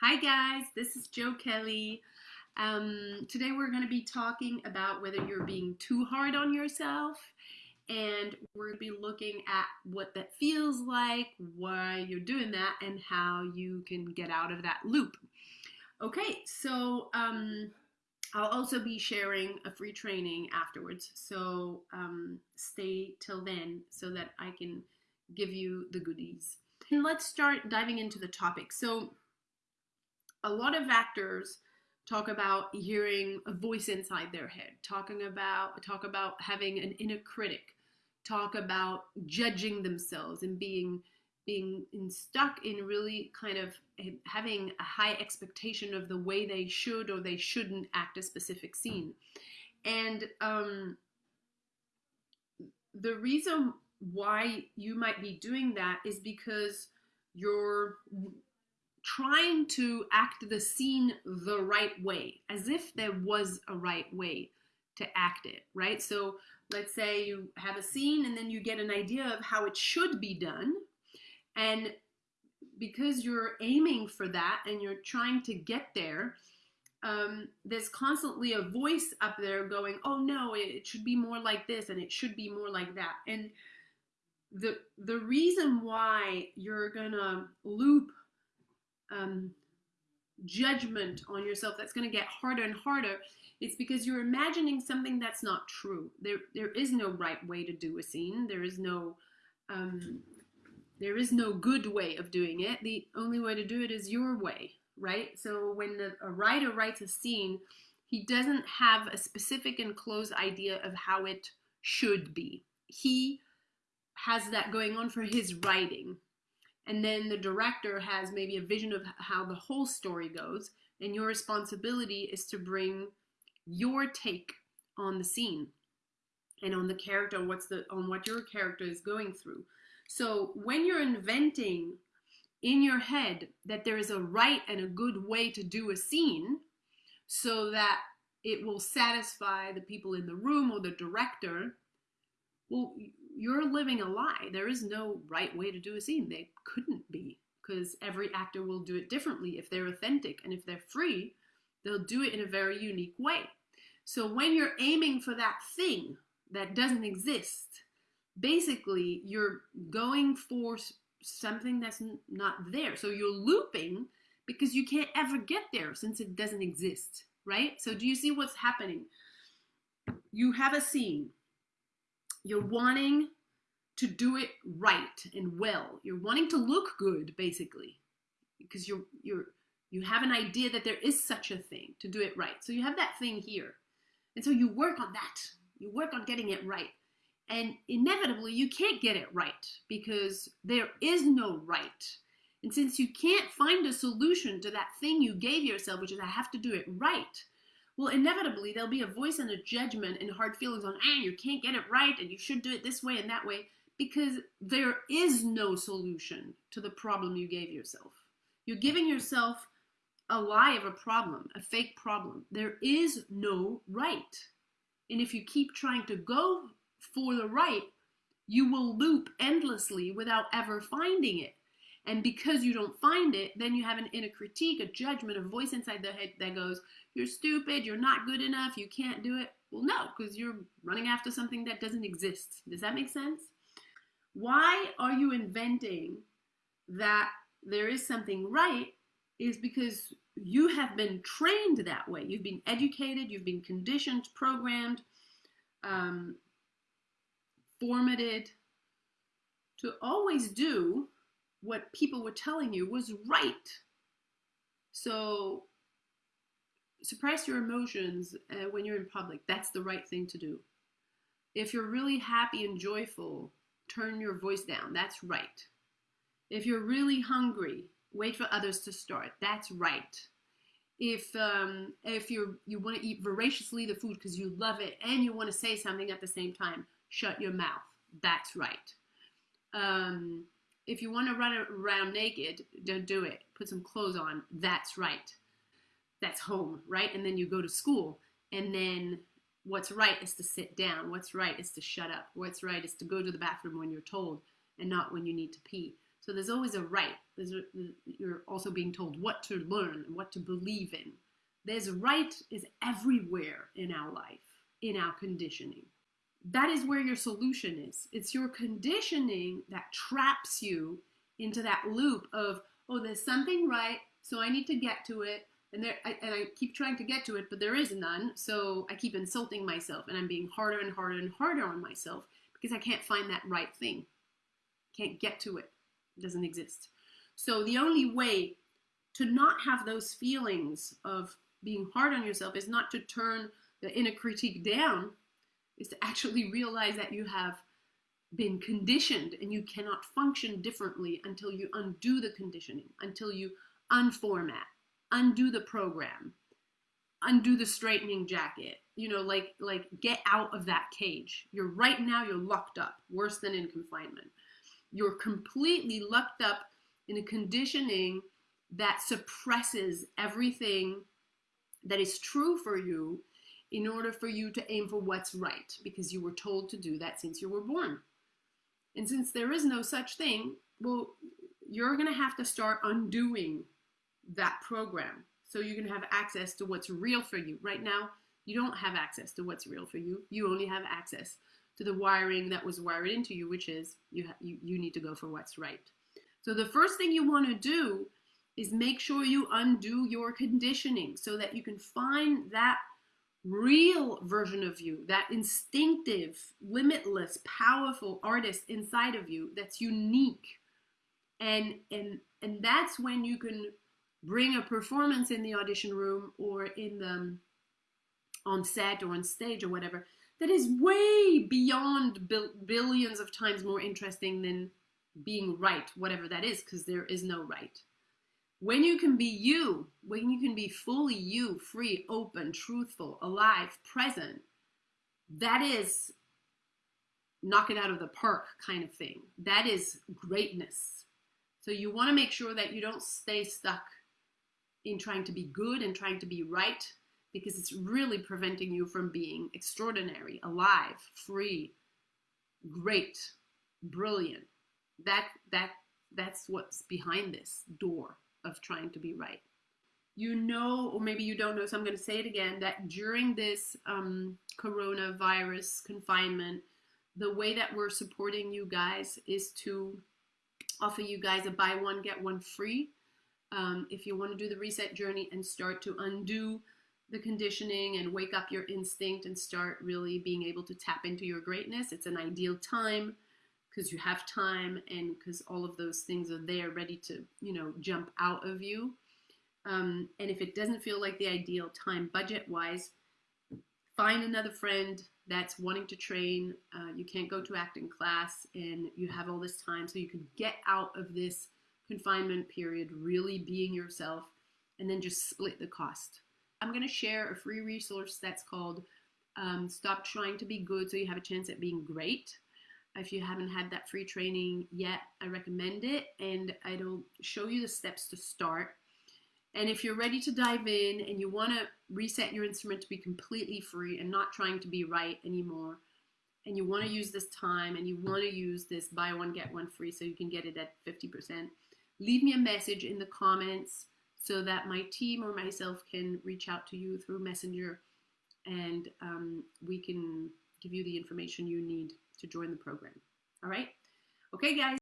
Hi guys, this is Joe Kelly. Um, today we're going to be talking about whether you're being too hard on yourself and we're going to be looking at what that feels like, why you're doing that, and how you can get out of that loop. Okay, so um, I'll also be sharing a free training afterwards, so um, stay till then so that I can give you the goodies. And let's start diving into the topic. So, a lot of actors talk about hearing a voice inside their head, talking about talk about having an inner critic, talk about judging themselves and being being in, stuck in really kind of having a high expectation of the way they should or they shouldn't act a specific scene. And um, the reason why you might be doing that is because you're trying to act the scene the right way, as if there was a right way to act it, right? So let's say you have a scene and then you get an idea of how it should be done. And because you're aiming for that and you're trying to get there, um, there's constantly a voice up there going, oh no, it should be more like this and it should be more like that. And the the reason why you're gonna loop um, judgment on yourself that's going to get harder and harder it's because you're imagining something that's not true. There there is no right way to do a scene. There is no um, there is no good way of doing it. The only way to do it is your way right? So when the, a writer writes a scene he doesn't have a specific and close idea of how it should be. He has that going on for his writing and then the director has maybe a vision of how the whole story goes and your responsibility is to bring your take on the scene and on the character what's the on what your character is going through. So when you're inventing in your head that there is a right and a good way to do a scene so that it will satisfy the people in the room or the director well you're living a lie. There is no right way to do a scene. They couldn't be because every actor will do it differently. If they're authentic and if they're free, they'll do it in a very unique way. So when you're aiming for that thing that doesn't exist, basically you're going for something that's not there. So you're looping because you can't ever get there since it doesn't exist, right? So do you see what's happening? You have a scene you're wanting to do it right and well. You're wanting to look good, basically, because you're you're you have an idea that there is such a thing to do it right. So you have that thing here, and so you work on that. You work on getting it right, and inevitably you can't get it right because there is no right. And since you can't find a solution to that thing you gave yourself, which is I have to do it right, well, inevitably there'll be a voice and a judgment and hard feelings on, ah, you can't get it right and you should do it this way and that way because there is no solution to the problem you gave yourself. You're giving yourself a lie of a problem, a fake problem. There is no right. And if you keep trying to go for the right, you will loop endlessly without ever finding it. And because you don't find it, then you have an inner critique, a judgment, a voice inside the head that goes, You're stupid, you're not good enough, you can't do it. Well, no, because you're running after something that doesn't exist. Does that make sense? Why are you inventing that there is something right? Is because you have been trained that way. You've been educated, you've been conditioned, programmed, um, formatted to always do what people were telling you was right. So suppress your emotions uh, when you're in public. That's the right thing to do. If you're really happy and joyful, turn your voice down. That's right. If you're really hungry, wait for others to start. That's right. If um, if you you want to eat voraciously the food because you love it and you want to say something at the same time, shut your mouth. That's right. Um, if you want to run around naked, don't do it. Put some clothes on. That's right. That's home, right? And then you go to school. And then what's right is to sit down. What's right is to shut up. What's right is to go to the bathroom when you're told and not when you need to pee. So there's always a right. There's a, you're also being told what to learn and what to believe in. There's right is everywhere in our life, in our conditioning. That is where your solution is. It's your conditioning that traps you into that loop of, oh, there's something right, so I need to get to it. And there, I, and I keep trying to get to it, but there is none. So I keep insulting myself, and I'm being harder and harder and harder on myself because I can't find that right thing. Can't get to it. It doesn't exist. So the only way to not have those feelings of being hard on yourself is not to turn the inner critique down, is to actually realize that you have been conditioned and you cannot function differently until you undo the conditioning, until you unformat, undo the program, undo the straightening jacket. You know, like like get out of that cage. You're right now you're locked up, worse than in confinement. You're completely locked up in a conditioning that suppresses everything that is true for you in order for you to aim for what's right because you were told to do that since you were born. And since there is no such thing, well, you're going to have to start undoing that program. So you can have access to what's real for you. Right now, you don't have access to what's real for you. You only have access to the wiring that was wired into you, which is you, you, you need to go for what's right. So the first thing you want to do is make sure you undo your conditioning so that you can find that real version of you, that instinctive, limitless, powerful artist inside of you that's unique. And and and that's when you can bring a performance in the audition room or in the um, on set or on stage or whatever that is way beyond bil- billions of times more interesting than being right, whatever that is, because there is no right. When you can be you, when you can be fully you, free, open, truthful, alive, present, that is knock it out of the park kind of thing. That is greatness. So you want to make sure that you don't stay stuck in trying to be good and trying to be right because it's really preventing you from being extraordinary, alive, free, great, brilliant. That that that's what's behind this door of trying to be right. You know, or maybe you don't know, so I'm going to say it again, that during this um, coronavirus confinement, the way that we're supporting you guys is to offer you guys a buy one, get one free. Um, if you want to do the reset journey and start to undo the conditioning and wake up your instinct and start really being able to tap into your greatness, it's an ideal time because you have time and because all of those things are there ready to, you know, jump out of you. Um, and if it doesn't feel like the ideal time budget wise, find another friend that's wanting to train. Uh, you can't go to acting class and you have all this time so you can get out of this confinement period really being yourself and then just split the cost. I'm going to share a free resource that's called um, Stop Trying to Be Good So You Have a Chance at Being Great. If you haven't had that free training yet, I recommend it and it'll show you the steps to start. And if you're ready to dive in and you want to reset your instrument to be completely free and not trying to be right anymore, and you want to use this time and you want to use this buy one, get one free so you can get it at 50%, leave me a message in the comments so that my team or myself can reach out to you through Messenger and um, we can give you the information you need to join the program. All right? Okay, guys.